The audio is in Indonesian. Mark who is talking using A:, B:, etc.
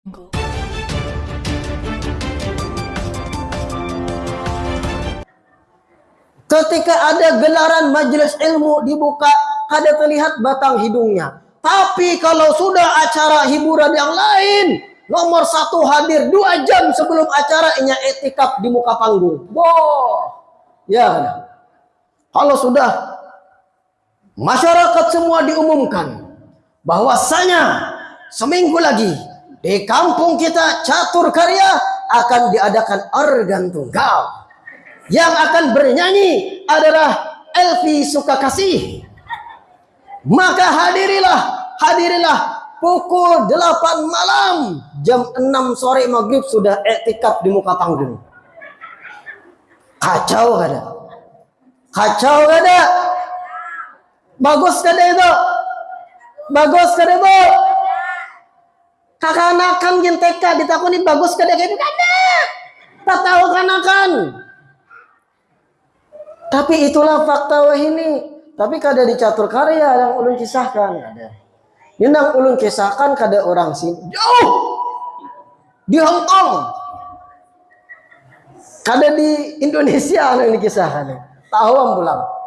A: Ketika ada gelaran majelis ilmu dibuka, ada terlihat batang hidungnya. Tapi kalau sudah acara hiburan yang lain, nomor satu hadir dua jam sebelum acara inya etikap di muka panggung. Boh, ya. Kalau sudah masyarakat semua diumumkan bahwasanya seminggu lagi di kampung kita catur karya akan diadakan organ tunggal yang akan bernyanyi adalah Elvi Sukakasih. Maka hadirilah, hadirilah pukul 8 malam, jam 6 sore maghrib sudah etikap di muka panggung. Kacau ada. Kacau ada. Bagus kada itu? Bagus kada itu? Kakanakan genteka ditakuni bagus kada itu kada. Tak tahu kanakan. Tapi itulah fakta wah ini. Tapi kada dicatur karya yang ulun kisahkan ada. Yang ulun kisahkan kada orang sini jauh di Hong Kong. Kada di Indonesia yang dikisahkan. Tahu pulang.